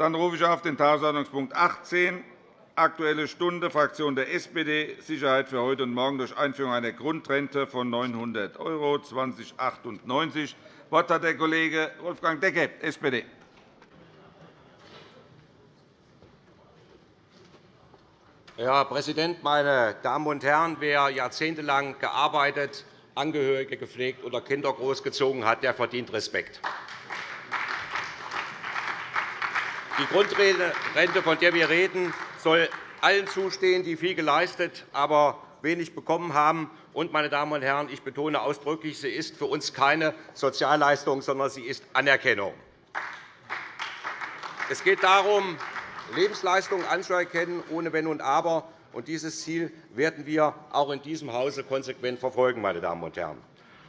Dann rufe ich auf den Tagesordnungspunkt 18, Aktuelle Stunde, Fraktion der SPD, Sicherheit für heute und morgen durch Einführung einer Grundrente von 900 € 2098. Das Wort hat der Kollege Wolfgang Decke, SPD. Herr Präsident, meine Damen und Herren! Wer jahrzehntelang gearbeitet, Angehörige gepflegt oder Kinder großgezogen hat, der verdient Respekt. Die Grundrente, von der wir reden, soll allen zustehen, die viel geleistet, aber wenig bekommen haben. Und, meine Damen und Herren, ich betone ausdrücklich, sie ist für uns keine Sozialleistung, sondern sie ist Anerkennung. Es geht darum, Lebensleistungen anzuerkennen, ohne Wenn und Aber. Und dieses Ziel werden wir auch in diesem Hause konsequent verfolgen. Meine Damen und Herren.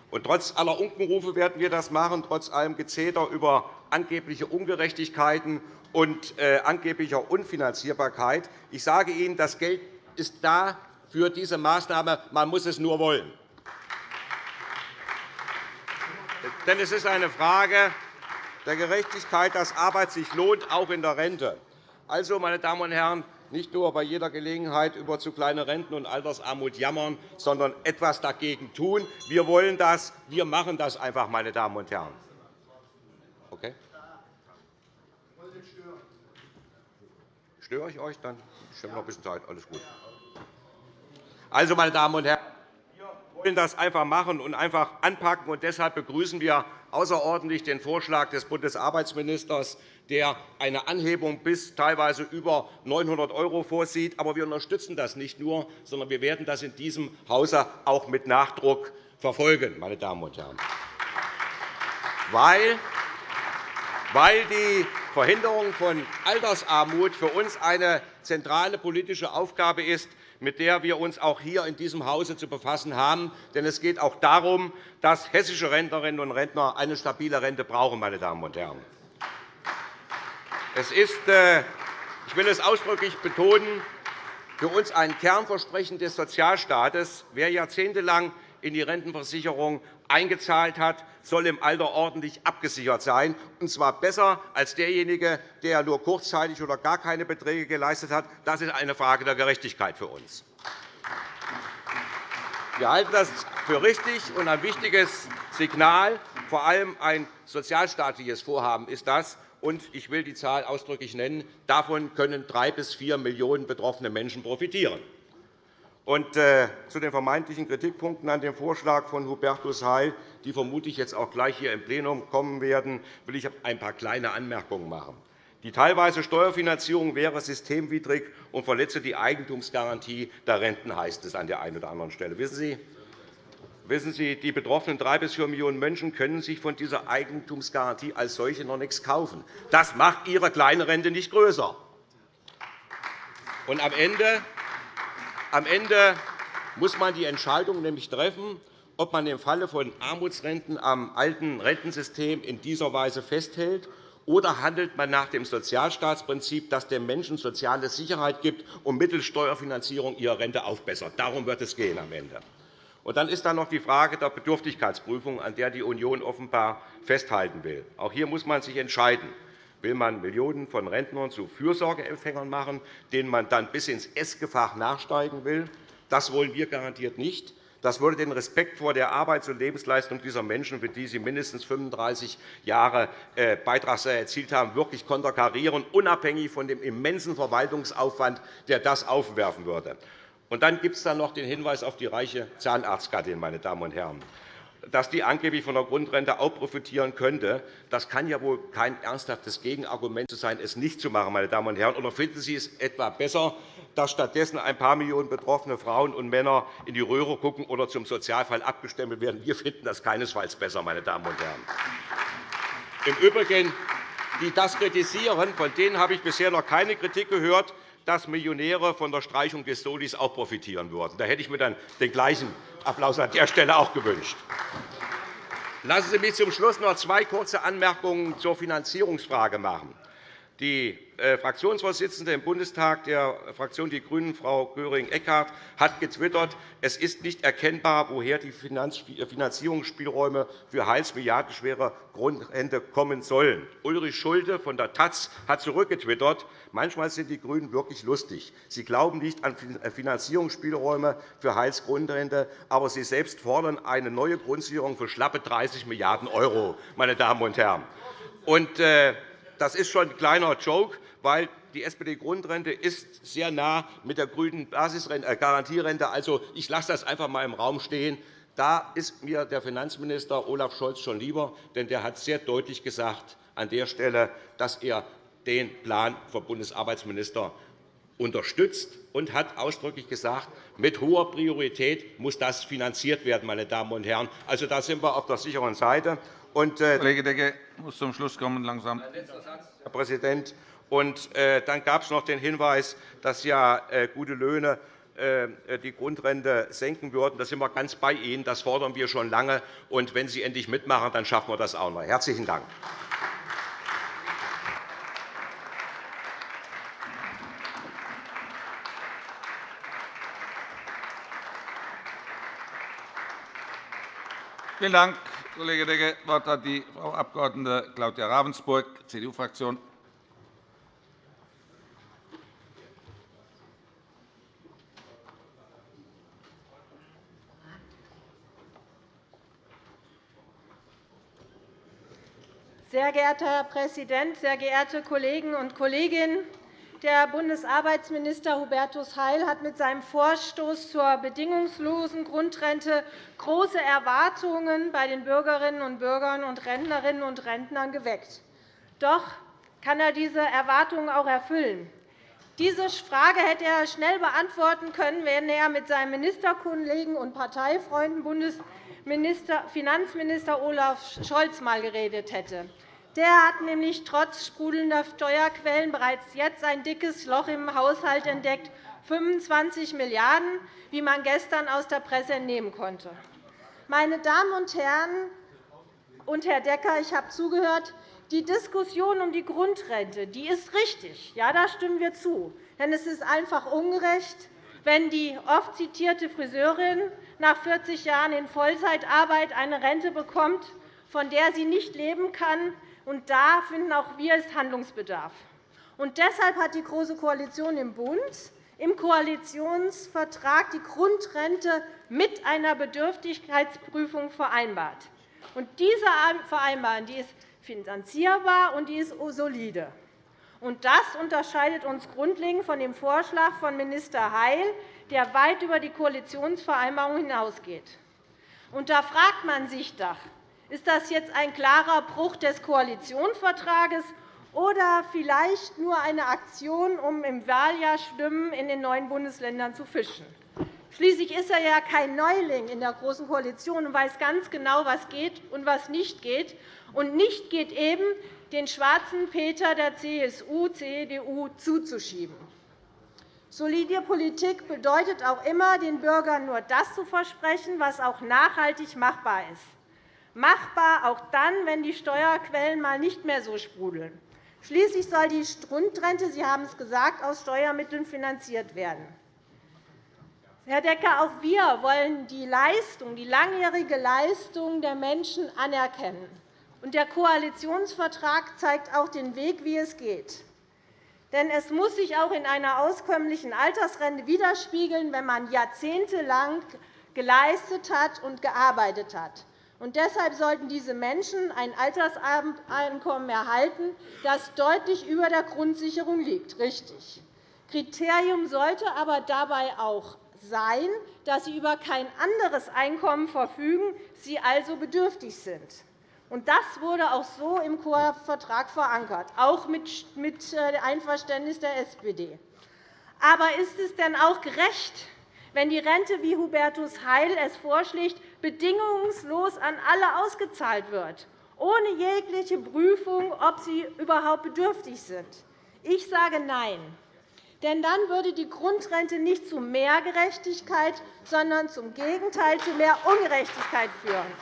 Und trotz aller Unkenrufe werden wir das machen, trotz allem Gezeter über angebliche Ungerechtigkeiten und äh, angeblicher Unfinanzierbarkeit. Ich sage Ihnen, das Geld ist da für diese Maßnahme. Man muss es nur wollen. Denn es ist eine Frage der Gerechtigkeit, dass Arbeit sich lohnt, auch in der Rente. Also, meine Damen und Herren, nicht nur bei jeder Gelegenheit über zu kleine Renten und Altersarmut jammern, sondern etwas dagegen tun. Wir wollen das. Wir machen das einfach, meine Damen und Herren. Okay? Störe ich euch? Dann ich habe noch ein bisschen Zeit. Alles gut. Also, meine Damen und Herren, wir wollen das einfach machen und einfach anpacken. Und deshalb begrüßen wir außerordentlich den Vorschlag des Bundesarbeitsministers, der eine Anhebung bis teilweise über 900 € vorsieht. Aber wir unterstützen das nicht nur, sondern wir werden das in diesem Hause auch mit Nachdruck verfolgen. Meine Damen und Herren. Weil weil die Verhinderung von Altersarmut für uns eine zentrale politische Aufgabe ist, mit der wir uns auch hier in diesem Hause zu befassen haben. Denn es geht auch darum, dass hessische Rentnerinnen und Rentner eine stabile Rente brauchen. Meine Damen und Herren. Es ist, äh, ich will es ausdrücklich betonen, für uns ein Kernversprechen des Sozialstaates. Wer jahrzehntelang in die Rentenversicherung eingezahlt hat, soll im Alter ordentlich abgesichert sein, und zwar besser als derjenige, der nur kurzzeitig oder gar keine Beträge geleistet hat. Das ist eine Frage der Gerechtigkeit für uns. Wir halten das für richtig und ein wichtiges Signal. Vor allem ein sozialstaatliches Vorhaben ist das. Und ich will die Zahl ausdrücklich nennen. Davon können drei bis vier Millionen betroffene Menschen profitieren. Und, äh, zu den vermeintlichen Kritikpunkten an dem Vorschlag von Hubertus Heil, die vermutlich jetzt auch gleich hier im Plenum kommen werden, will ich ein paar kleine Anmerkungen machen. Die teilweise Steuerfinanzierung wäre systemwidrig und verletze die Eigentumsgarantie der Renten, heißt es an der einen oder anderen Stelle. Wissen Sie, Wissen Sie, die betroffenen drei bis vier Millionen Menschen können sich von dieser Eigentumsgarantie als solche noch nichts kaufen. Das macht ihre kleine Rente nicht größer. Und am Ende am Ende muss man die Entscheidung nämlich treffen, ob man im Falle von Armutsrenten am alten Rentensystem in dieser Weise festhält oder handelt man nach dem Sozialstaatsprinzip, das den Menschen soziale Sicherheit gibt und mittels Steuerfinanzierung ihre Rente aufbessert. Darum wird es gehen am Ende. Und dann ist da noch die Frage der Bedürftigkeitsprüfung, an der die Union offenbar festhalten will. Auch hier muss man sich entscheiden. Will man Millionen von Rentnern zu Fürsorgeempfängern machen, denen man dann bis ins Essgefach nachsteigen will? Das wollen wir garantiert nicht. Das würde den Respekt vor der Arbeits- und Lebensleistung dieser Menschen, für die sie mindestens 35 Jahre äh, Beitragssteuer erzielt haben, wirklich konterkarieren, unabhängig von dem immensen Verwaltungsaufwand, der das aufwerfen würde. Und dann gibt es noch den Hinweis auf die reiche Zahnarztgattin, meine Damen und Herren dass die angeblich von der Grundrente auch profitieren könnte. Das kann ja wohl kein ernsthaftes Gegenargument sein, es nicht zu machen. Meine Damen und Herren. Oder finden Sie es etwa besser, dass stattdessen ein paar Millionen betroffene Frauen und Männer in die Röhre schauen oder zum Sozialfall abgestempelt werden? Wir finden das keinesfalls besser. Meine Damen und Herren. Im Übrigen, die das kritisieren, von denen habe ich bisher noch keine Kritik gehört, dass Millionäre von der Streichung des Solis auch profitieren würden. Da hätte ich mir dann den gleichen Applaus an der Stelle auch gewünscht. Lassen Sie mich zum Schluss noch zwei kurze Anmerkungen zur Finanzierungsfrage machen. Die äh, Fraktionsvorsitzende im Bundestag der Fraktion Die Grünen, Frau Göring-Eckardt, hat getwittert, es ist nicht erkennbar, woher die äh, Finanzierungsspielräume für Heils milliardenschwere Grundrente kommen sollen. Ulrich Schulte von der Taz hat zurückgetwittert, manchmal sind die GRÜNEN wirklich lustig. Sie glauben nicht an äh, Finanzierungsspielräume für Heils Grundrente, aber Sie selbst fordern eine neue Grundsicherung für schlappe 30 Milliarden €, meine Damen und Herren. Und, das ist schon ein kleiner Joke, weil die SPD-Grundrente ist sehr nah mit der grünen äh, Garantierente. Also, ich lasse das einfach einmal im Raum stehen. Da ist mir der Finanzminister Olaf Scholz schon lieber, denn der hat sehr deutlich gesagt an der Stelle, dass er den Plan vom Bundesarbeitsminister unterstützt und hat ausdrücklich gesagt, mit hoher Priorität muss das finanziert werden. Meine Damen und Herren. Also, da sind wir auf der sicheren Seite. Und, äh, Kollege Decke muss zum Schluss kommen. Langsam. Herr Präsident. Und, äh, dann gab es noch den Hinweis, dass ja äh, gute Löhne die Grundrente senken würden. Da sind wir ganz bei Ihnen. Das fordern wir schon lange. Und wenn Sie endlich mitmachen, dann schaffen wir das auch noch. Herzlichen Dank. Vielen Dank, Kollege Decke. Das Wort hat die Frau Abg. Claudia Ravensburg, CDU-Fraktion. Sehr geehrter Herr Präsident, sehr geehrte Kolleginnen und Kollegen! Der Bundesarbeitsminister Hubertus Heil hat mit seinem Vorstoß zur bedingungslosen Grundrente große Erwartungen bei den Bürgerinnen und Bürgern und Rentnerinnen und Rentnern geweckt. Doch kann er diese Erwartungen auch erfüllen. Diese Frage hätte er schnell beantworten können, wenn er mit seinem Ministerkollegen und Parteifreund Bundesfinanzminister Olaf Scholz einmal geredet hätte. Der hat nämlich trotz sprudelnder Steuerquellen bereits jetzt ein dickes Loch im Haushalt entdeckt, 25 Milliarden €, wie man gestern aus der Presse entnehmen konnte. Meine Damen und Herren und Herr Decker, ich habe zugehört, die Diskussion um die Grundrente die ist richtig. Ja, da stimmen wir zu. Denn es ist einfach ungerecht, wenn die oft zitierte Friseurin nach 40 Jahren in Vollzeitarbeit eine Rente bekommt, von der sie nicht leben kann, und da finden auch wir es Handlungsbedarf. Und deshalb hat die Große Koalition im Bund im Koalitionsvertrag die Grundrente mit einer Bedürftigkeitsprüfung vereinbart. Und diese Vereinbarung die ist finanzierbar und die ist solide. Und das unterscheidet uns grundlegend von dem Vorschlag von Minister Heil, der weit über die Koalitionsvereinbarung hinausgeht. Und da fragt man sich doch, ist das jetzt ein klarer Bruch des Koalitionsvertrages oder vielleicht nur eine Aktion, um im Wahljahr Stimmen in den neuen Bundesländern zu fischen? Schließlich ist er ja kein Neuling in der Großen Koalition und weiß ganz genau, was geht und was nicht geht. Und nicht geht eben, den schwarzen Peter der CSU, CDU zuzuschieben. Solide Politik bedeutet auch immer, den Bürgern nur das zu versprechen, was auch nachhaltig machbar ist machbar auch dann, wenn die Steuerquellen einmal nicht mehr so sprudeln. Schließlich soll die Grundrente, Sie haben es gesagt, aus Steuermitteln finanziert werden. Herr Decker, auch wir wollen die Leistung, die langjährige Leistung der Menschen anerkennen. Der Koalitionsvertrag zeigt auch den Weg, wie es geht. Denn es muss sich auch in einer auskömmlichen Altersrente widerspiegeln, wenn man jahrzehntelang geleistet hat und gearbeitet hat. Und deshalb sollten diese Menschen ein Alterseinkommen erhalten, das deutlich über der Grundsicherung liegt. Richtig. Kriterium sollte aber dabei auch sein, dass sie über kein anderes Einkommen verfügen, sie also bedürftig sind. Das wurde auch so im Vertrag verankert, auch mit äh, Einverständnis der SPD. Aber ist es denn auch gerecht, wenn die Rente, wie Hubertus Heil es vorschlägt, bedingungslos an alle ausgezahlt wird, ohne jegliche Prüfung, ob sie überhaupt bedürftig sind? Ich sage Nein. Denn dann würde die Grundrente nicht zu mehr Gerechtigkeit, sondern zum Gegenteil zu mehr Ungerechtigkeit führen.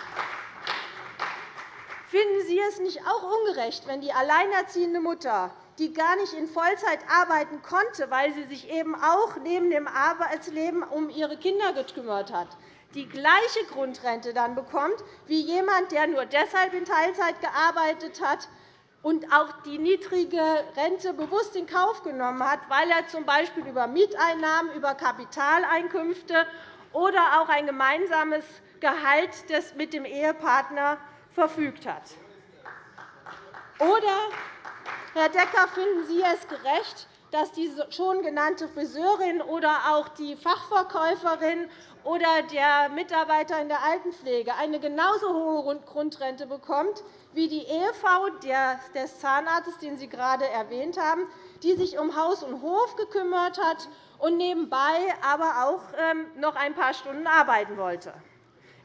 Finden Sie es nicht auch ungerecht, wenn die alleinerziehende Mutter die gar nicht in Vollzeit arbeiten konnte, weil sie sich eben auch neben dem Arbeitsleben um ihre Kinder gekümmert hat, die gleiche Grundrente dann bekommt wie jemand, der nur deshalb in Teilzeit gearbeitet hat und auch die niedrige Rente bewusst in Kauf genommen hat, weil er z.B. über Mieteinnahmen, über Kapitaleinkünfte oder auch ein gemeinsames Gehalt mit dem Ehepartner verfügt hat. Oder, Herr Decker, finden Sie es gerecht, dass die schon genannte Friseurin oder auch die Fachverkäuferin oder der Mitarbeiter in der Altenpflege eine genauso hohe Grundrente bekommt wie die Ehefrau des Zahnarztes, den Sie gerade erwähnt haben, die sich um Haus und Hof gekümmert hat und nebenbei aber auch ähm, noch ein paar Stunden arbeiten wollte.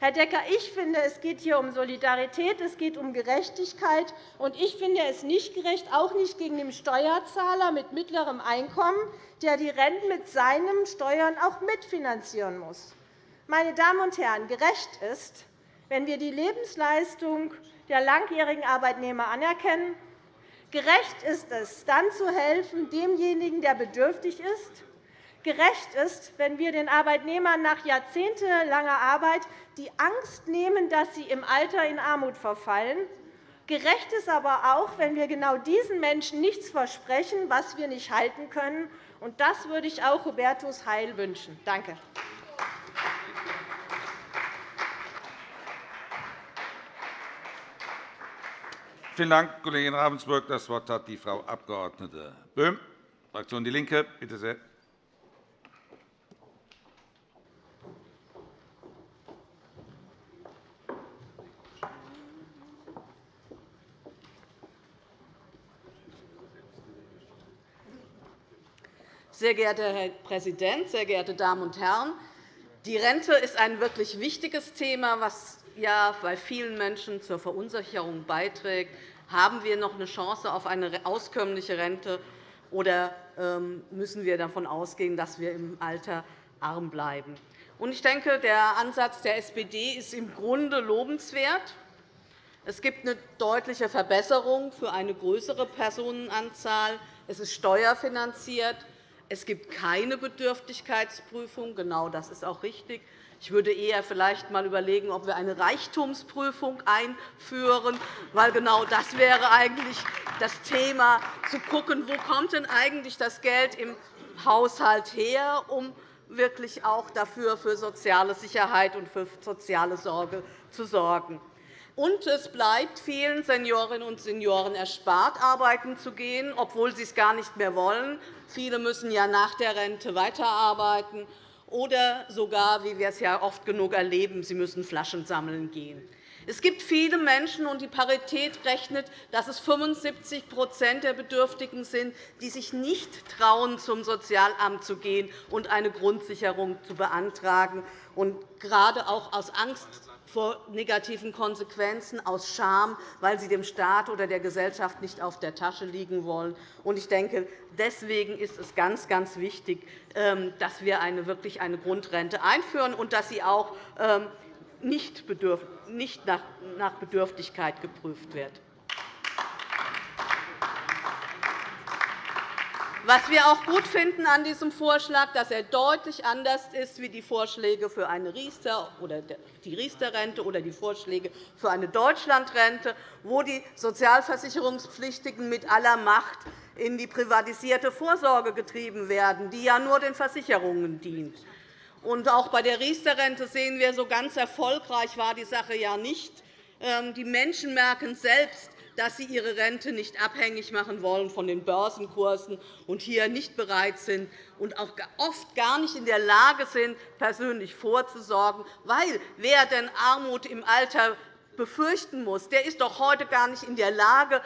Herr Decker, ich finde, es geht hier um Solidarität, es geht um Gerechtigkeit. Und ich finde es nicht gerecht, auch nicht gegen den Steuerzahler mit mittlerem Einkommen, der die Renten mit seinen Steuern auch mitfinanzieren muss. Meine Damen und Herren, gerecht ist, wenn wir die Lebensleistung der langjährigen Arbeitnehmer anerkennen. Gerecht ist es, dann zu helfen demjenigen, der bedürftig ist. Gerecht ist, wenn wir den Arbeitnehmern nach jahrzehntelanger Arbeit die Angst nehmen, dass sie im Alter in Armut verfallen. Gerecht ist aber auch, wenn wir genau diesen Menschen nichts versprechen, was wir nicht halten können. Und das würde ich auch Hubertus Heil wünschen. Danke. Vielen Dank, Kollegin Ravensburg. Das Wort hat die Frau Abg. Böhm, Fraktion DIE LINKE. Bitte sehr. Sehr geehrter Herr Präsident, sehr geehrte Damen und Herren! Die Rente ist ein wirklich wichtiges Thema, das ja bei vielen Menschen zur Verunsicherung beiträgt. Haben wir noch eine Chance auf eine auskömmliche Rente, oder ähm, müssen wir davon ausgehen, dass wir im Alter arm bleiben? Ich denke, der Ansatz der SPD ist im Grunde lobenswert. Es gibt eine deutliche Verbesserung für eine größere Personenanzahl. Es ist steuerfinanziert. Es gibt keine Bedürftigkeitsprüfung. Genau das ist auch richtig. Ich würde eher vielleicht einmal überlegen, ob wir eine Reichtumsprüfung einführen, weil genau das wäre eigentlich das Thema, zu schauen, wo kommt denn eigentlich das Geld im Haushalt her, um wirklich auch dafür für soziale Sicherheit und für soziale Sorge zu sorgen. Und es bleibt vielen Seniorinnen und Senioren erspart, arbeiten zu gehen, obwohl sie es gar nicht mehr wollen. Viele müssen ja nach der Rente weiterarbeiten oder sogar, wie wir es ja oft genug erleben, sie müssen Flaschen sammeln gehen. Es gibt viele Menschen, und die Parität rechnet, dass es 75% der Bedürftigen sind, die sich nicht trauen, zum Sozialamt zu gehen und eine Grundsicherung zu beantragen, und gerade auch aus Angst vor negativen Konsequenzen, aus Scham, weil sie dem Staat oder der Gesellschaft nicht auf der Tasche liegen wollen. Ich denke, deswegen ist es ganz, ganz wichtig, ähm, dass wir eine, wirklich eine Grundrente einführen und dass sie auch ähm, nicht nach Bedürftigkeit geprüft wird. Was wir auch gut finden an diesem Vorschlag, dass er deutlich anders ist wie die Vorschläge für eine Riester oder die Riester-Rente oder die Vorschläge für eine Deutschlandrente, wo die Sozialversicherungspflichtigen mit aller Macht in die privatisierte Vorsorge getrieben werden, die ja nur den Versicherungen dient. Auch bei der Riester-Rente sehen wir, so ganz erfolgreich war die Sache ja nicht. Ähm, die Menschen merken selbst, dass sie ihre Rente nicht abhängig machen wollen von den Börsenkursen und hier nicht bereit sind und auch oft gar nicht in der Lage sind, persönlich vorzusorgen. Weil wer denn Armut im Alter befürchten muss, der ist doch heute gar nicht in der Lage,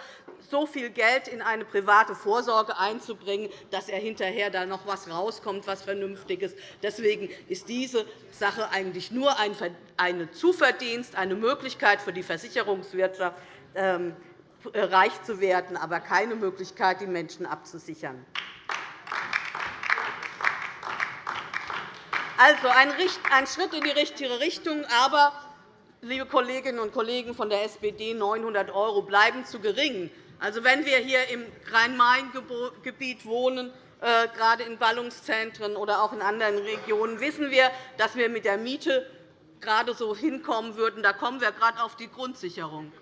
so viel Geld in eine private Vorsorge einzubringen, dass er hinterher da noch etwas rauskommt, was Vernünftiges. Deswegen ist diese Sache eigentlich nur ein Zuverdienst, eine Möglichkeit für die Versicherungswirtschaft, ähm, äh, reich zu werden, aber keine Möglichkeit, die Menschen abzusichern. Also ein Schritt in die richtige Richtung, aber liebe Kolleginnen und Kollegen von der SPD, 900 € bleiben zu gering. Also, wenn wir hier im Rhein-Main-Gebiet wohnen, äh, gerade in Ballungszentren oder auch in anderen Regionen, wissen wir, dass wir mit der Miete gerade so hinkommen würden. Da kommen wir gerade auf die Grundsicherung.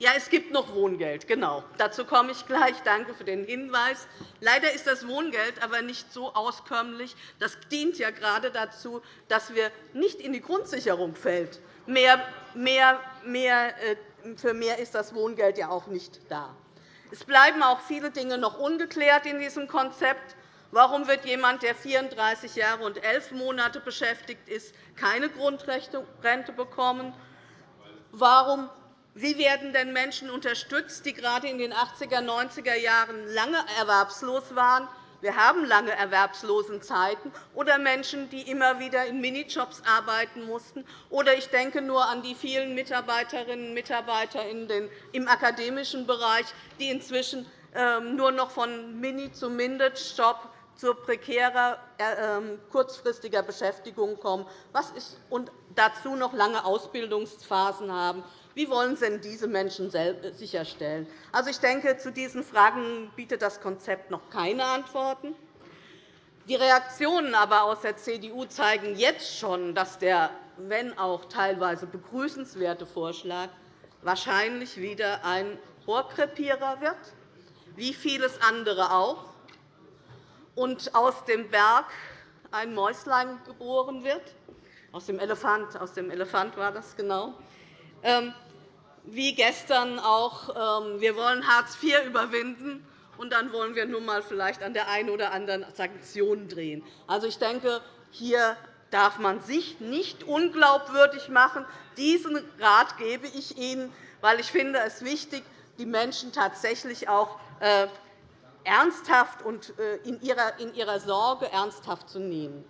Ja, es gibt noch Wohngeld, genau. Dazu komme ich gleich. Danke für den Hinweis. Leider ist das Wohngeld aber nicht so auskömmlich. Das dient ja gerade dazu, dass wir nicht in die Grundsicherung fällt. Mehr, mehr, mehr, äh, für mehr ist das Wohngeld ja auch nicht da. Es bleiben auch viele Dinge noch ungeklärt in diesem Konzept. Warum wird jemand, der 34 Jahre und 11 Monate beschäftigt ist, keine Grundrente bekommen? Warum wie werden denn Menschen unterstützt, die gerade in den 80er, 90er Jahren lange erwerbslos waren? Wir haben lange Erwerbslosenzeiten oder Menschen, die immer wieder in Minijobs arbeiten mussten. Oder ich denke nur an die vielen Mitarbeiterinnen und Mitarbeiter im akademischen Bereich, die inzwischen ähm, nur noch von Mini- zu Mindestjob zu prekärer, äh, ähm, kurzfristiger Beschäftigung kommen und dazu noch lange Ausbildungsphasen haben. Wie wollen Sie denn diese Menschen sicherstellen? Also, ich denke, zu diesen Fragen bietet das Konzept noch keine Antworten. Die Reaktionen aber aus der CDU zeigen jetzt schon, dass der, wenn auch teilweise begrüßenswerte Vorschlag wahrscheinlich wieder ein Rohrkrepierer wird, wie vieles andere auch, und aus dem Berg ein Mäuslein geboren wird. Aus dem Elefant, aus dem Elefant war das genau. Wie gestern auch, ähm, wir wollen Hartz IV überwinden, und dann wollen wir nun einmal vielleicht an der einen oder anderen Sanktion drehen. Also, ich denke, hier darf man sich nicht unglaubwürdig machen. Diesen Rat gebe ich Ihnen, weil ich finde es wichtig, die Menschen tatsächlich auch äh, ernsthaft und äh, in ihrer Sorge ernsthaft zu nehmen.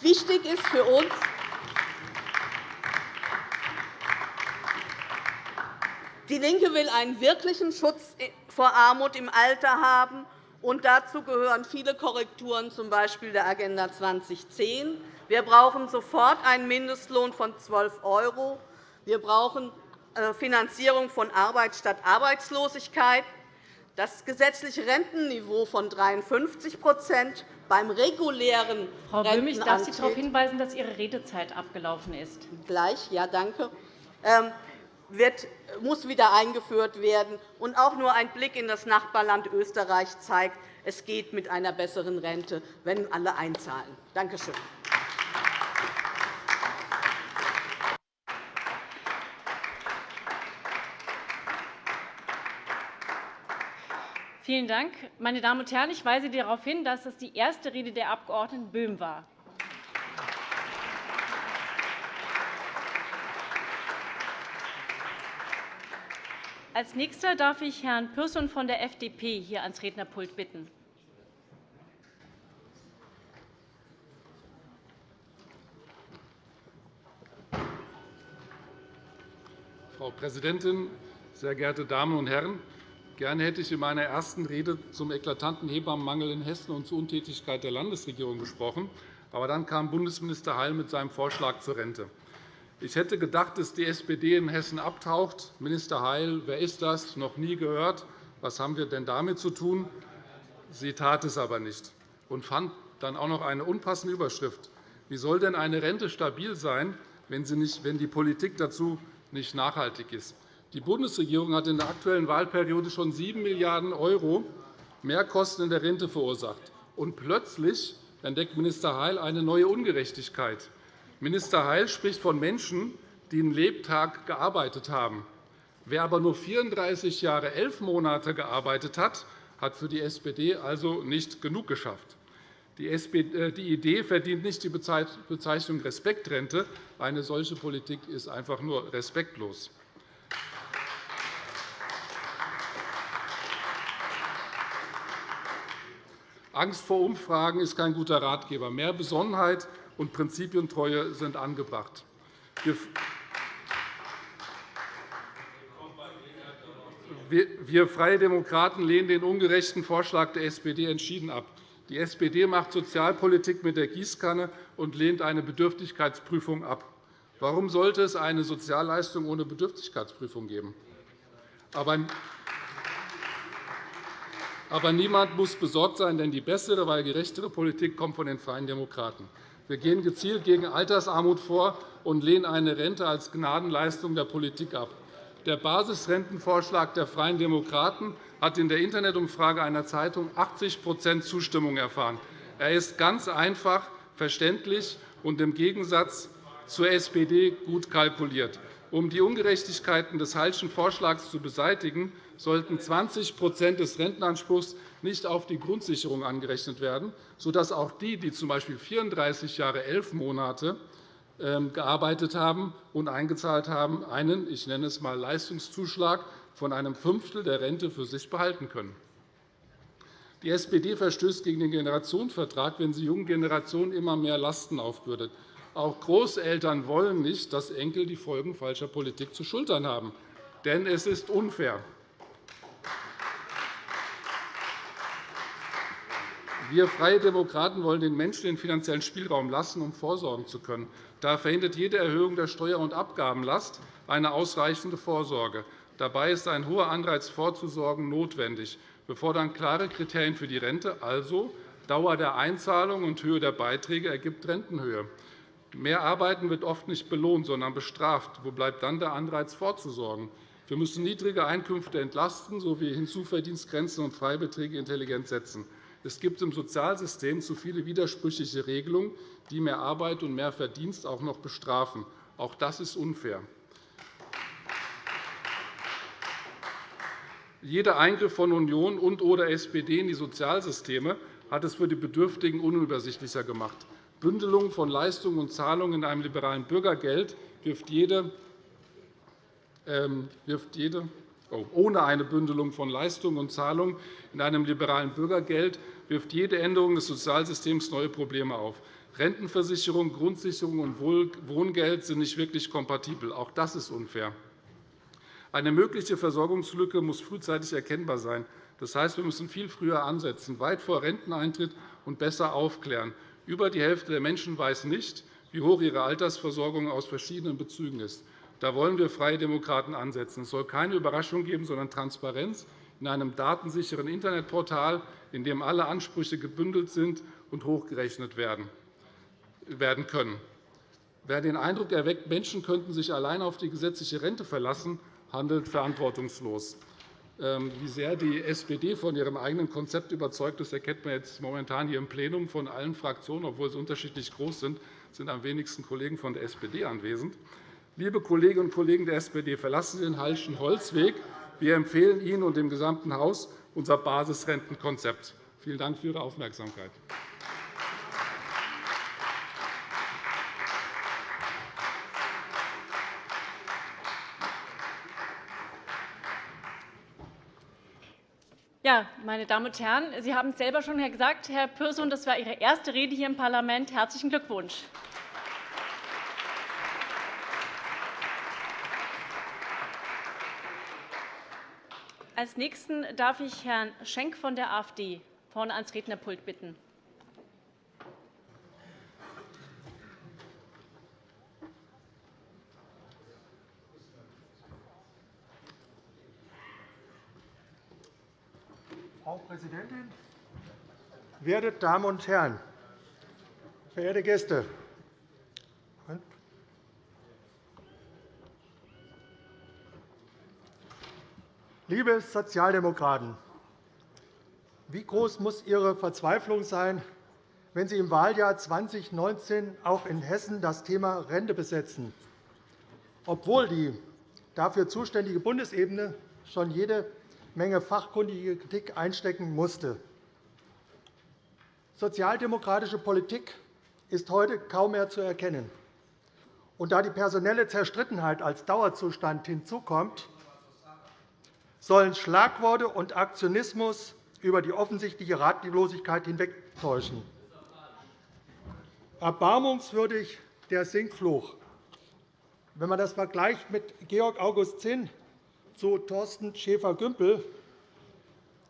Wichtig ist für uns, DIE LINKE will einen wirklichen Schutz vor Armut im Alter haben. Und dazu gehören viele Korrekturen, z. B. der Agenda 2010. Wir brauchen sofort einen Mindestlohn von 12 €. Wir brauchen äh, Finanzierung von Arbeit statt Arbeitslosigkeit, das gesetzliche Rentenniveau von 53% beim regulären Frau Böhm, ich darf Sie darauf hinweisen, dass Ihre Redezeit abgelaufen ist. Gleich, ja, danke. Muss wieder eingeführt werden. Und auch nur ein Blick in das Nachbarland Österreich zeigt, es geht mit einer besseren Rente, wenn alle einzahlen. Danke schön. Vielen Dank. Meine Damen und Herren, ich weise darauf hin, dass das die erste Rede der Abg. Böhm war. Als Nächster darf ich Herrn Pürsün von der FDP hier ans Rednerpult bitten. Frau Präsidentin, sehr geehrte Damen und Herren! Gerne hätte ich in meiner ersten Rede zum eklatanten Hebammenmangel in Hessen und zur Untätigkeit der Landesregierung gesprochen. Aber dann kam Bundesminister Heil mit seinem Vorschlag zur Rente. Ich hätte gedacht, dass die SPD in Hessen abtaucht. Minister Heil, wer ist das? Noch nie gehört. Was haben wir denn damit zu tun? Sie tat es aber nicht und fand dann auch noch eine unpassende Überschrift. Wie soll denn eine Rente stabil sein, wenn die Politik dazu nicht nachhaltig ist? Die Bundesregierung hat in der aktuellen Wahlperiode schon 7 Milliarden € Mehrkosten in der Rente verursacht. Und plötzlich entdeckt Minister Heil eine neue Ungerechtigkeit. Minister Heil spricht von Menschen, die einen Lebtag gearbeitet haben. Wer aber nur 34 Jahre 11 Monate gearbeitet hat, hat für die SPD also nicht genug geschafft. Die äh, Idee verdient nicht die Bezeichnung Respektrente. Eine solche Politik ist einfach nur respektlos. Angst vor Umfragen ist kein guter Ratgeber. Mehr Besonnenheit und Prinzipientreue sind angebracht. Wir Freie Demokraten lehnen den ungerechten Vorschlag der SPD entschieden ab. Die SPD macht Sozialpolitik mit der Gießkanne und lehnt eine Bedürftigkeitsprüfung ab. Warum sollte es eine Sozialleistung ohne Bedürftigkeitsprüfung geben? Aber niemand muss besorgt sein, denn die bessere, weil gerechtere Politik kommt von den Freien Demokraten. Wir gehen gezielt gegen Altersarmut vor und lehnen eine Rente als Gnadenleistung der Politik ab. Der Basisrentenvorschlag der Freien Demokraten hat in der Internetumfrage einer Zeitung 80% Zustimmung erfahren. Er ist ganz einfach, verständlich und im Gegensatz zur SPD gut kalkuliert. Um die Ungerechtigkeiten des Hallschen Vorschlags zu beseitigen, sollten 20% des Rentenanspruchs nicht auf die Grundsicherung angerechnet werden, sodass auch die, die z. B. 34 Jahre 11 Monate ähm, gearbeitet haben und eingezahlt haben, einen, ich nenne es einmal Leistungszuschlag von einem Fünftel der Rente für sich behalten können. Die SPD verstößt gegen den Generationenvertrag, wenn sie jungen Generationen immer mehr Lasten aufbürdet. Auch Großeltern wollen nicht, dass Enkel die Folgen falscher Politik zu schultern haben. Denn es ist unfair. Wir Freie Demokraten wollen den Menschen den finanziellen Spielraum lassen, um vorsorgen zu können. Da verhindert jede Erhöhung der Steuer- und Abgabenlast eine ausreichende Vorsorge. Dabei ist ein hoher Anreiz vorzusorgen notwendig. Wir fordern klare Kriterien für die Rente, also Dauer der Einzahlung und Höhe der Beiträge ergibt Rentenhöhe. Mehr Arbeiten wird oft nicht belohnt, sondern bestraft. Wo bleibt dann der Anreiz, vorzusorgen? Wir müssen niedrige Einkünfte entlasten sowie Hinzuverdienstgrenzen und Freibeträge intelligent setzen. Es gibt im Sozialsystem zu viele widersprüchliche Regelungen, die mehr Arbeit und mehr Verdienst auch noch bestrafen. Auch das ist unfair. Jeder Eingriff von Union und oder SPD in die Sozialsysteme hat es für die Bedürftigen unübersichtlicher gemacht. Bündelung von Leistungen und Zahlungen in einem liberalen Bürgergeld wirft jede, ähm, wirft jede oh, ohne eine Bündelung von Leistungen und Zahlungen in einem liberalen Bürgergeld wirft jede Änderung des Sozialsystems neue Probleme auf. Rentenversicherung, Grundsicherung und Wohngeld sind nicht wirklich kompatibel. Auch das ist unfair. Eine mögliche Versorgungslücke muss frühzeitig erkennbar sein. Das heißt, wir müssen viel früher ansetzen, weit vor Renteneintritt und besser aufklären. Über die Hälfte der Menschen weiß nicht, wie hoch ihre Altersversorgung aus verschiedenen Bezügen ist. Da wollen wir Freie Demokraten ansetzen. Es soll keine Überraschung geben, sondern Transparenz in einem datensicheren Internetportal, in dem alle Ansprüche gebündelt sind und hochgerechnet werden können. Wer den Eindruck erweckt, Menschen könnten sich allein auf die gesetzliche Rente verlassen, handelt verantwortungslos. Ähm, wie sehr die SPD von ihrem eigenen Konzept überzeugt ist, erkennt man jetzt momentan hier im Plenum von allen Fraktionen, obwohl sie unterschiedlich groß sind, sind am wenigsten Kollegen von der SPD anwesend. Liebe Kolleginnen und Kollegen der SPD, verlassen Sie den Hallschen Holzweg. Wir empfehlen Ihnen und dem gesamten Haus unser Basisrentenkonzept. Vielen Dank für Ihre Aufmerksamkeit. Ja, meine Damen und Herren, Sie haben es selber schon gesagt, Herr Pürsün, das war Ihre erste Rede hier im Parlament. Herzlichen Glückwunsch. Als Nächsten darf ich Herrn Schenk von der AfD vorne ans Rednerpult bitten. Präsidentin, werte Damen und Herren! Verehrte Gäste! Liebe Sozialdemokraten, wie groß muss Ihre Verzweiflung sein, wenn Sie im Wahljahr 2019 auch in Hessen das Thema Rente besetzen, obwohl die dafür zuständige Bundesebene schon jede Menge fachkundige Kritik einstecken musste. Sozialdemokratische Politik ist heute kaum mehr zu erkennen. Und da die personelle Zerstrittenheit als Dauerzustand hinzukommt, sollen Schlagworte und Aktionismus über die offensichtliche Ratlosigkeit hinwegtäuschen. Erbarmungswürdig der Sinkfluch. Wenn man das vergleicht mit Georg August Zinn, zu Thorsten Schäfer-Gümbel.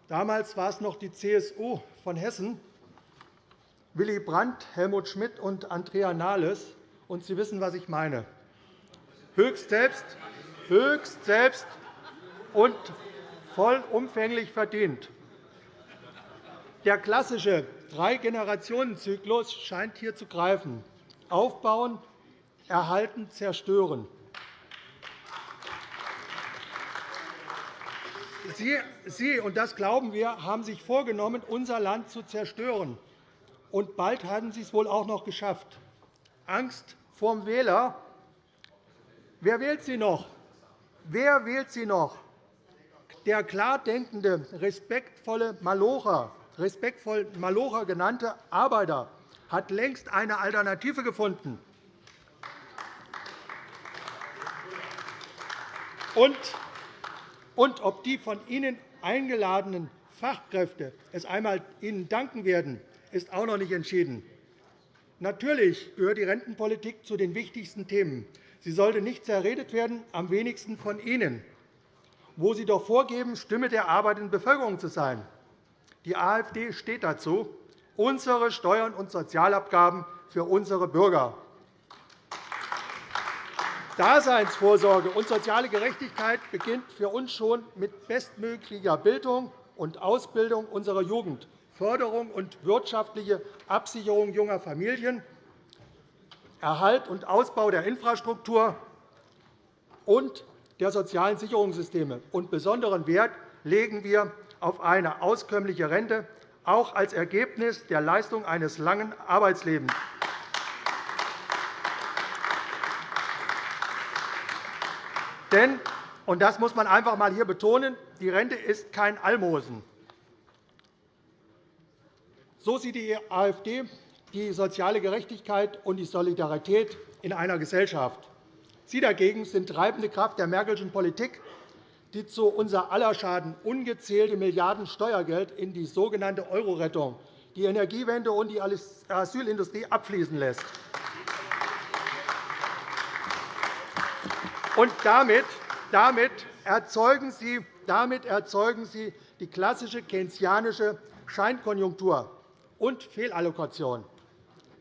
Damals war es noch die CSU von Hessen, Willy Brandt, Helmut Schmidt und Andrea Nahles. Und Sie wissen, was ich meine. Höchst selbst, höchst selbst und vollumfänglich verdient. Der klassische Drei-Generationen-Zyklus scheint hier zu greifen. Aufbauen, erhalten, zerstören. Sie, und das glauben wir, haben sich vorgenommen, unser Land zu zerstören. Und bald haben Sie es wohl auch noch geschafft. Angst vor dem Wähler. Wer wählt Sie noch? Wer wählt Sie noch? Der klar denkende, respektvolle Malocher, respektvoll Malocher genannte Arbeiter hat längst eine Alternative gefunden. Und, und ob die von Ihnen eingeladenen Fachkräfte es einmal Ihnen danken werden, ist auch noch nicht entschieden. Natürlich gehört die Rentenpolitik zu den wichtigsten Themen. Sie sollte nicht zerredet werden, am wenigsten von Ihnen, wo Sie doch vorgeben, Stimme der arbeitenden Bevölkerung zu sein. Die AfD steht dazu, unsere Steuern und Sozialabgaben für unsere Bürger. Daseinsvorsorge und soziale Gerechtigkeit beginnt für uns schon mit bestmöglicher Bildung und Ausbildung unserer Jugend, Förderung und wirtschaftliche Absicherung junger Familien, Erhalt und Ausbau der Infrastruktur und der sozialen Sicherungssysteme. Und besonderen Wert legen wir auf eine auskömmliche Rente, auch als Ergebnis der Leistung eines langen Arbeitslebens. Denn, und das muss man einfach einmal hier betonen, die Rente ist kein Almosen. So sieht die AfD die soziale Gerechtigkeit und die Solidarität in einer Gesellschaft. Sie dagegen sind treibende Kraft der Merkelschen Politik, die zu unser aller Schaden ungezählte Milliarden Steuergeld in die sogenannte Euro-Rettung, die Energiewende und die Asylindustrie abfließen lässt. Und damit, damit, erzeugen Sie, damit erzeugen Sie die klassische keynesianische Scheinkonjunktur und Fehlallokation.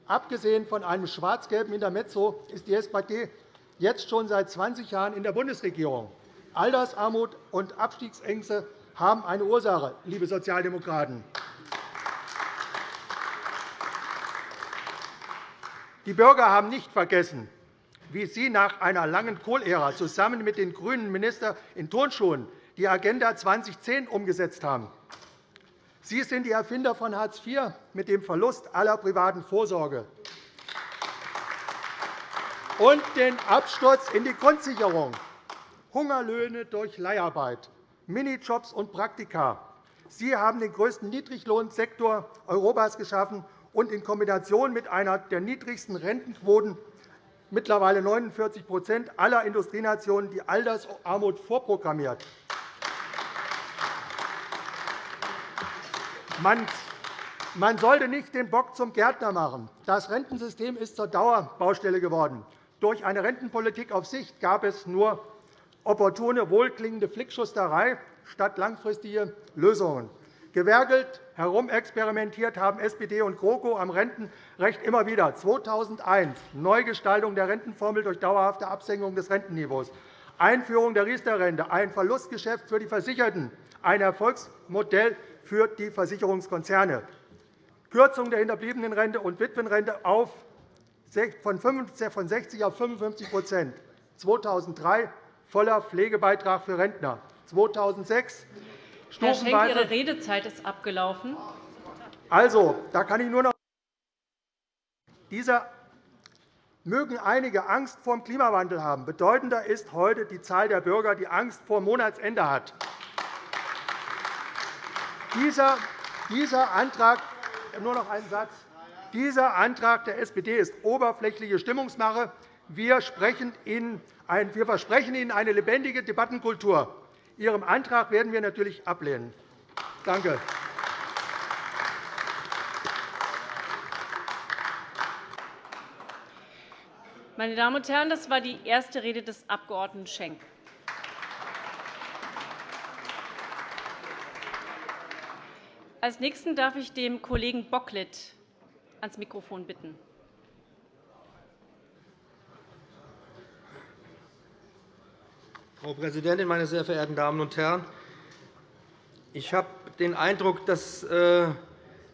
Abgesehen von einem schwarz-gelben Intermezzo ist die SPD jetzt schon seit 20 Jahren in der Bundesregierung. Altersarmut und Abstiegsängste haben eine Ursache, liebe Sozialdemokraten. Die Bürger haben nicht vergessen, wie Sie nach einer langen Kohlära zusammen mit den grünen Ministern in Turnschuhen die Agenda 2010 umgesetzt haben. Sie sind die Erfinder von Hartz IV mit dem Verlust aller privaten Vorsorge und den Absturz in die Grundsicherung, Hungerlöhne durch Leiharbeit, Minijobs und Praktika. Sie haben den größten Niedriglohnsektor Europas geschaffen und in Kombination mit einer der niedrigsten Rentenquoten mittlerweile 49% aller Industrienationen die Altersarmut vorprogrammiert. Man sollte nicht den Bock zum Gärtner machen. Das Rentensystem ist zur Dauerbaustelle geworden. Durch eine Rentenpolitik auf Sicht gab es nur opportune, wohlklingende Flickschusterei statt langfristige Lösungen. Gewerkelt, herumexperimentiert haben SPD und GroKo am Rentenrecht immer wieder. 2001 Neugestaltung der Rentenformel durch dauerhafte Absenkung des Rentenniveaus, Einführung der Riester-Rente, ein Verlustgeschäft für die Versicherten, ein Erfolgsmodell für die Versicherungskonzerne, Kürzung der Hinterbliebenenrente und Witwenrente auf von 60 auf 55% 2003 voller Pflegebeitrag für Rentner, 2006 Herr Schenk, Ihre Redezeit ist abgelaufen. Also, da kann ich nur noch dieser mögen einige Angst vor dem Klimawandel haben. Bedeutender ist heute die Zahl der Bürger, die Angst vor Monatsende hat. Dieser, dieser Antrag, nur noch einen Satz. Dieser Antrag der SPD ist oberflächliche Stimmungsmache. Wir, Ihnen, wir versprechen Ihnen eine lebendige Debattenkultur. Ihrem Antrag werden wir natürlich ablehnen. Danke. Meine Damen und Herren, das war die erste Rede des Abg. Schenk. Als Nächsten darf ich den Kollegen Bocklet ans Mikrofon bitten. Frau Präsidentin, meine sehr verehrten Damen und Herren! Ich habe den Eindruck, dass äh,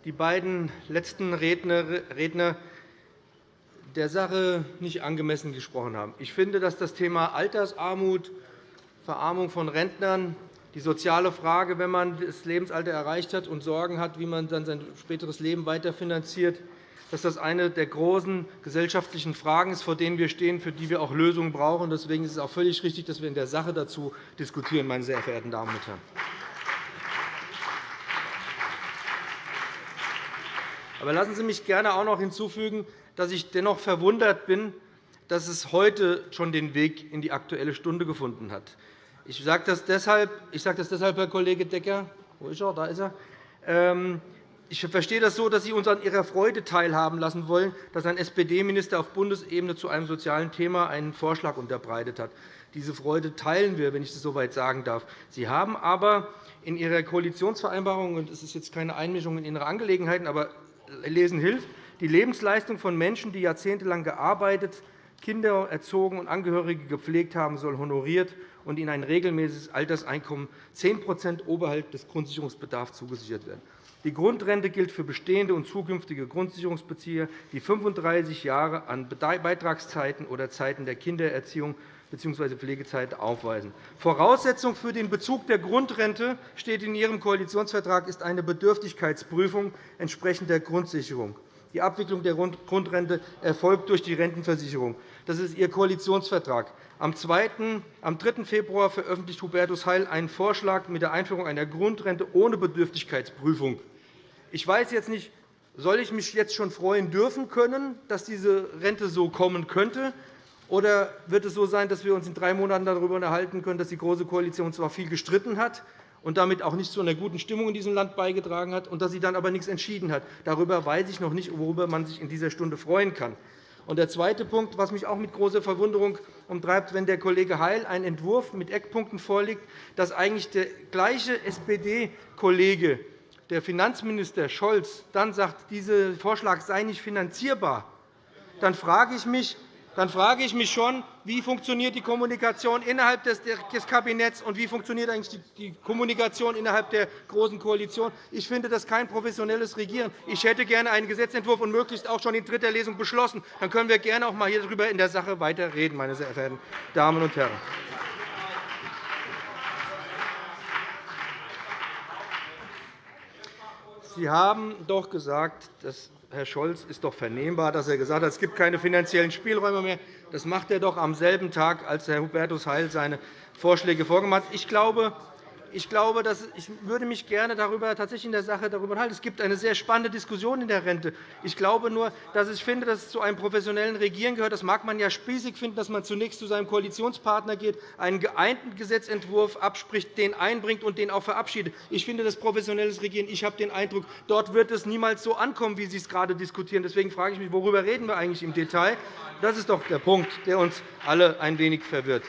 die beiden letzten Redner der Sache nicht angemessen gesprochen haben. Ich finde, dass das Thema Altersarmut, Verarmung von Rentnern, die soziale Frage, wenn man das Lebensalter erreicht hat und Sorgen hat, wie man dann sein späteres Leben weiterfinanziert, dass das eine der großen gesellschaftlichen Fragen ist, vor denen wir stehen, für die wir auch Lösungen brauchen. Deswegen ist es auch völlig richtig, dass wir in der Sache dazu diskutieren, meine sehr verehrten Damen und Herren. Aber lassen Sie mich gerne auch noch hinzufügen, dass ich dennoch verwundert bin, dass es heute schon den Weg in die Aktuelle Stunde gefunden hat. Ich sage das deshalb, ich sage das deshalb Herr Kollege Decker. Wo ist er? Da ist er. Ähm, ich verstehe das so, dass Sie uns an Ihrer Freude teilhaben lassen wollen, dass ein SPD-Minister auf Bundesebene zu einem sozialen Thema einen Vorschlag unterbreitet hat. Diese Freude teilen wir, wenn ich das so weit sagen darf. Sie haben aber in Ihrer Koalitionsvereinbarung, und es ist jetzt keine Einmischung in Ihre Angelegenheiten, aber Lesen hilft, die Lebensleistung von Menschen, die jahrzehntelang gearbeitet, Kinder erzogen und Angehörige gepflegt haben, soll honoriert und ihnen ein regelmäßiges Alterseinkommen 10% oberhalb des Grundsicherungsbedarfs zugesichert werden. Die Grundrente gilt für bestehende und zukünftige Grundsicherungsbezieher, die 35 Jahre an Beitragszeiten oder Zeiten der Kindererziehung bzw. Pflegezeit aufweisen. Voraussetzung für den Bezug der Grundrente steht in Ihrem Koalitionsvertrag ist eine Bedürftigkeitsprüfung entsprechend der Grundsicherung. Die Abwicklung der Grundrente erfolgt durch die Rentenversicherung. Das ist Ihr Koalitionsvertrag. Am 3. Februar veröffentlicht Hubertus Heil einen Vorschlag mit der Einführung einer Grundrente ohne Bedürftigkeitsprüfung. Ich weiß jetzt nicht, soll ich mich jetzt schon freuen dürfen können, dass diese Rente so kommen könnte? Oder wird es so sein, dass wir uns in drei Monaten darüber unterhalten können, dass die Große Koalition zwar viel gestritten hat, und damit auch nicht zu einer guten Stimmung in diesem Land beigetragen hat und dass sie dann aber nichts entschieden hat. Darüber weiß ich noch nicht, worüber man sich in dieser Stunde freuen kann. Und der zweite Punkt, was mich auch mit großer Verwunderung umtreibt, wenn der Kollege Heil einen Entwurf mit Eckpunkten vorlegt, dass eigentlich der gleiche SPD-Kollege, der Finanzminister Scholz, dann sagt, dieser Vorschlag sei nicht finanzierbar, dann frage ich mich, dann frage ich mich schon, wie funktioniert die Kommunikation innerhalb des Kabinetts und wie funktioniert eigentlich die Kommunikation innerhalb der Großen Koalition. Ich finde das kein professionelles Regieren. Ich hätte gerne einen Gesetzentwurf und möglichst auch schon in dritter Lesung beschlossen. Dann können wir gerne auch einmal hierüber in der Sache weiter reden, meine sehr verehrten Damen und Herren. Sie haben doch gesagt, dass Herr Scholz ist doch vernehmbar, dass er gesagt hat, es gibt keine finanziellen Spielräume mehr. Das macht er doch am selben Tag, als Herr Hubertus Heil seine Vorschläge vorgemacht hat. Ich glaube, ich, glaube, dass ich würde mich gerne darüber tatsächlich in der Sache darüber unterhalten. Es gibt eine sehr spannende Diskussion in der Rente. Ich glaube nur, dass ich finde, dass es zu einem professionellen Regieren gehört. Das mag man ja spießig finden, dass man zunächst zu seinem Koalitionspartner geht, einen geeinten Gesetzentwurf abspricht, den einbringt und den auch verabschiedet. Ich finde das professionelles Regieren. Ich habe den Eindruck, dort wird es niemals so ankommen, wie Sie es gerade diskutieren. Deswegen frage ich mich, worüber reden wir eigentlich im Detail? Das ist doch der Punkt, der uns alle ein wenig verwirrt.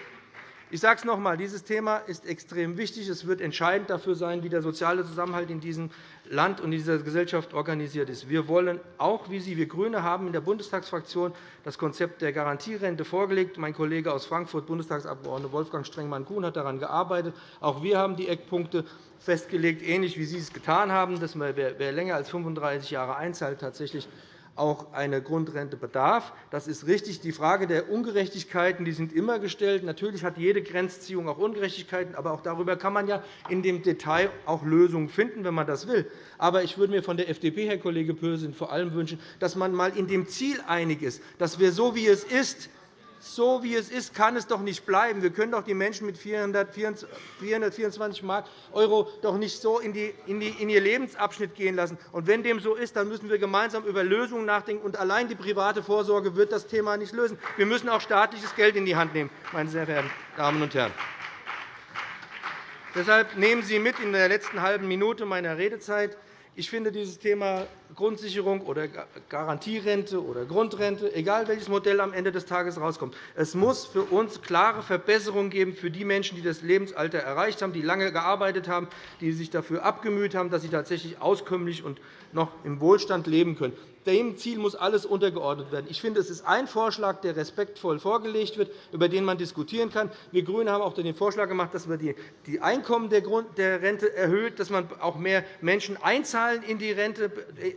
Ich sage es noch einmal. Dieses Thema ist extrem wichtig. Es wird entscheidend dafür sein, wie der soziale Zusammenhalt in diesem Land und in dieser Gesellschaft organisiert ist. Wir wollen auch, wie Sie, wir GRÜNE, haben in der Bundestagsfraktion das Konzept der Garantierente vorgelegt. Mein Kollege aus Frankfurt, Bundestagsabgeordneter Wolfgang Strengmann-Kuhn, hat daran gearbeitet. Auch wir haben die Eckpunkte festgelegt, ähnlich wie Sie es getan haben, dass man, wer länger als 35 Jahre einzahlt, tatsächlich auch eine Grundrente bedarf. Das ist richtig. Die Frage der Ungerechtigkeiten die sind immer gestellt. Natürlich hat jede Grenzziehung auch Ungerechtigkeiten, aber auch darüber kann man ja in dem Detail auch Lösungen finden, wenn man das will. Aber ich würde mir von der FDP, Herr Kollege Pürsün, vor allem wünschen, dass man einmal in dem Ziel einig ist, dass wir so, wie es ist, so wie es ist, kann es doch nicht bleiben. Wir können doch die Menschen mit 424 € doch nicht so in, ihr Lebensabschnitt gehen lassen. Und wenn dem so ist, dann müssen wir gemeinsam über Lösungen nachdenken. Und allein die private Vorsorge wird das Thema nicht lösen. Wir müssen auch staatliches Geld in die Hand nehmen, meine sehr verehrten Damen und Herren. Deshalb nehmen Sie mit in der letzten halben Minute meiner Redezeit ich finde dieses Thema Grundsicherung oder Garantierente oder Grundrente, egal welches Modell am Ende des Tages herauskommt, es muss für uns klare Verbesserungen geben für die Menschen, die das Lebensalter erreicht haben, die lange gearbeitet haben, die sich dafür abgemüht haben, dass sie tatsächlich auskömmlich und noch im Wohlstand leben können. Dem Ziel muss alles untergeordnet werden. Ich finde, es ist ein Vorschlag, der respektvoll vorgelegt wird, über den man diskutieren kann. Wir GRÜNE haben auch den Vorschlag gemacht, dass man die Einkommen der Rente erhöht, dass man auch mehr Menschen einzahlen in die Rente äh,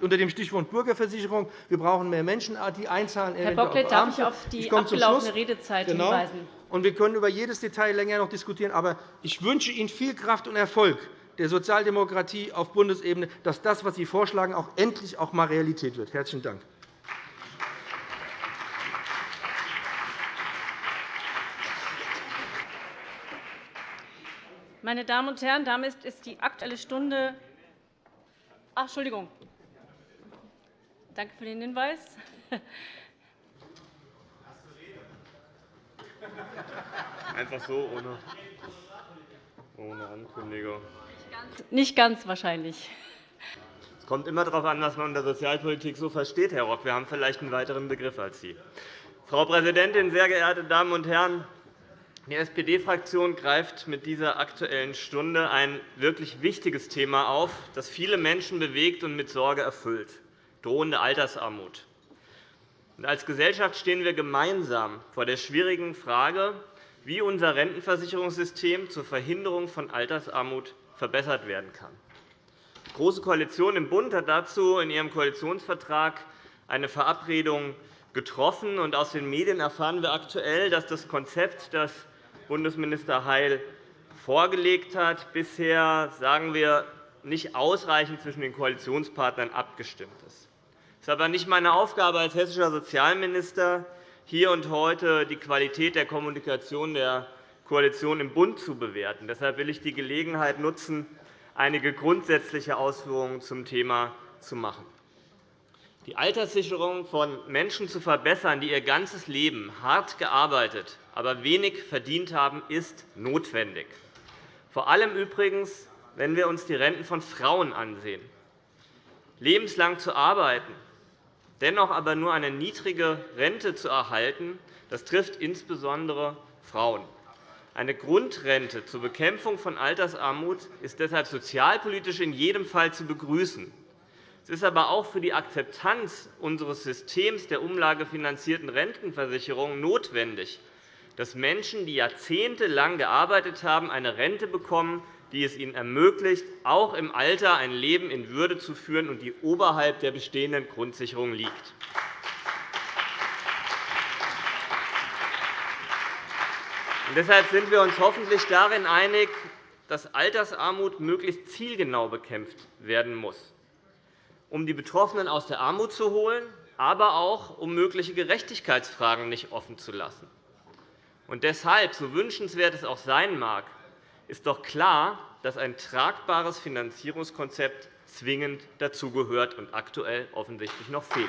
unter dem Stichwort Bürgerversicherung. Wir brauchen mehr Menschen, die einzahlen. Herr Bocklet, darf ich auf die ich abgelaufene Redezeit genau. hinweisen? Und wir können über jedes Detail länger noch diskutieren. Aber ich wünsche Ihnen viel Kraft und Erfolg der Sozialdemokratie auf Bundesebene, dass das, was Sie vorschlagen, auch endlich auch einmal Realität wird. – Herzlichen Dank. Meine Damen und Herren, damit ist die Aktuelle Stunde Ach, Entschuldigung. Danke für den Hinweis. Einfach so, ohne, ohne Ankündigung. Nicht ganz wahrscheinlich. Es kommt immer darauf an, was man unter Sozialpolitik so versteht, Herr Rock. Wir haben vielleicht einen weiteren Begriff als Sie. Frau Präsidentin, sehr geehrte Damen und Herren! Die SPD-Fraktion greift mit dieser Aktuellen Stunde ein wirklich wichtiges Thema auf, das viele Menschen bewegt und mit Sorge erfüllt drohende Altersarmut. Als Gesellschaft stehen wir gemeinsam vor der schwierigen Frage, wie unser Rentenversicherungssystem zur Verhinderung von Altersarmut verbessert werden kann. Die Große Koalition im Bund hat dazu in ihrem Koalitionsvertrag eine Verabredung getroffen. Aus den Medien erfahren wir aktuell, dass das Konzept, das Bundesminister Heil vorgelegt hat, bisher sagen wir, nicht ausreichend zwischen den Koalitionspartnern abgestimmt ist. Es ist aber nicht meine Aufgabe als hessischer Sozialminister, hier und heute die Qualität der Kommunikation der Koalition im Bund zu bewerten. Deshalb will ich die Gelegenheit nutzen, einige grundsätzliche Ausführungen zum Thema zu machen. Die Alterssicherung von Menschen zu verbessern, die ihr ganzes Leben hart gearbeitet, aber wenig verdient haben, ist notwendig. Vor allem übrigens, wenn wir uns die Renten von Frauen ansehen. Lebenslang zu arbeiten, dennoch aber nur eine niedrige Rente zu erhalten, das trifft insbesondere Frauen. Eine Grundrente zur Bekämpfung von Altersarmut ist deshalb sozialpolitisch in jedem Fall zu begrüßen. Es ist aber auch für die Akzeptanz unseres Systems der umlagefinanzierten Rentenversicherung notwendig, dass Menschen, die jahrzehntelang gearbeitet haben, eine Rente bekommen, die es ihnen ermöglicht, auch im Alter ein Leben in Würde zu führen und die oberhalb der bestehenden Grundsicherung liegt. Deshalb sind wir uns hoffentlich darin einig, dass Altersarmut möglichst zielgenau bekämpft werden muss, um die Betroffenen aus der Armut zu holen, aber auch um mögliche Gerechtigkeitsfragen nicht offen zu lassen. Und deshalb, so wünschenswert es auch sein mag, ist doch klar, dass ein tragbares Finanzierungskonzept zwingend dazugehört und aktuell offensichtlich noch fehlt.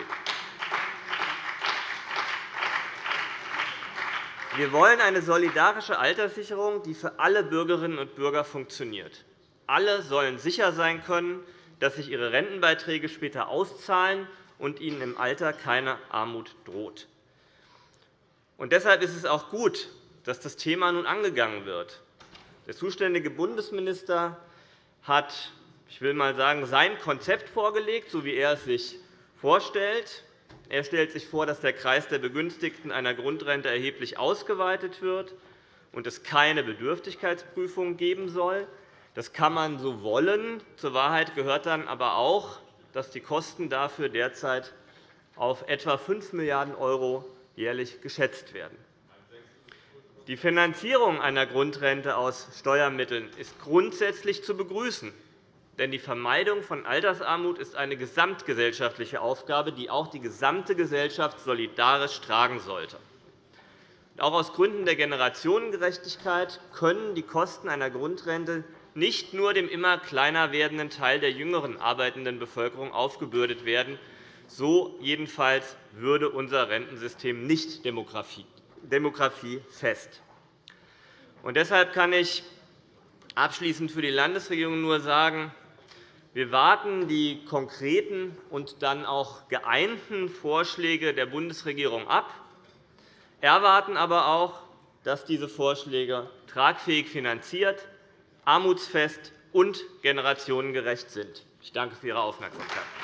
Wir wollen eine solidarische Alterssicherung, die für alle Bürgerinnen und Bürger funktioniert. Alle sollen sicher sein können, dass sich ihre Rentenbeiträge später auszahlen und ihnen im Alter keine Armut droht. Und deshalb ist es auch gut, dass das Thema nun angegangen wird. Der zuständige Bundesminister hat ich will mal sagen, sein Konzept vorgelegt, so wie er es sich vorstellt. Er stellt sich vor, dass der Kreis der Begünstigten einer Grundrente erheblich ausgeweitet wird und es keine Bedürftigkeitsprüfung geben soll. Das kann man so wollen. Zur Wahrheit gehört dann aber auch, dass die Kosten dafür derzeit auf etwa 5 Milliarden € jährlich geschätzt werden. Die Finanzierung einer Grundrente aus Steuermitteln ist grundsätzlich zu begrüßen. Denn die Vermeidung von Altersarmut ist eine gesamtgesellschaftliche Aufgabe, die auch die gesamte Gesellschaft solidarisch tragen sollte. Auch aus Gründen der Generationengerechtigkeit können die Kosten einer Grundrente nicht nur dem immer kleiner werdenden Teil der jüngeren arbeitenden Bevölkerung aufgebürdet werden. So jedenfalls würde unser Rentensystem nicht demografiefest. Deshalb kann ich abschließend für die Landesregierung nur sagen, wir warten die konkreten und dann auch geeinten Vorschläge der Bundesregierung ab, erwarten aber auch, dass diese Vorschläge tragfähig finanziert, armutsfest und generationengerecht sind. Ich danke für Ihre Aufmerksamkeit.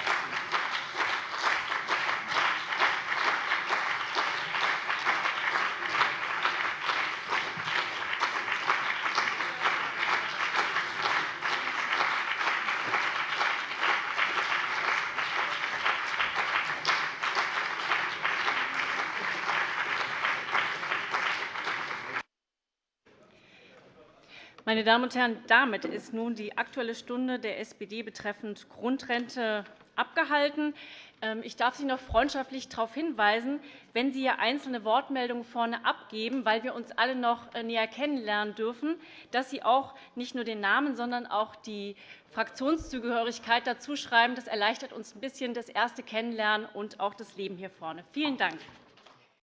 Meine Damen und Herren, damit ist nun die Aktuelle Stunde der SPD betreffend Grundrente abgehalten. Ähm, ich darf Sie noch freundschaftlich darauf hinweisen, wenn Sie hier einzelne Wortmeldungen vorne abgeben, weil wir uns alle noch äh, näher kennenlernen dürfen, dass Sie auch nicht nur den Namen, sondern auch die Fraktionszugehörigkeit dazu schreiben. Das erleichtert uns ein bisschen das erste Kennenlernen und auch das Leben hier vorne. Vielen Dank.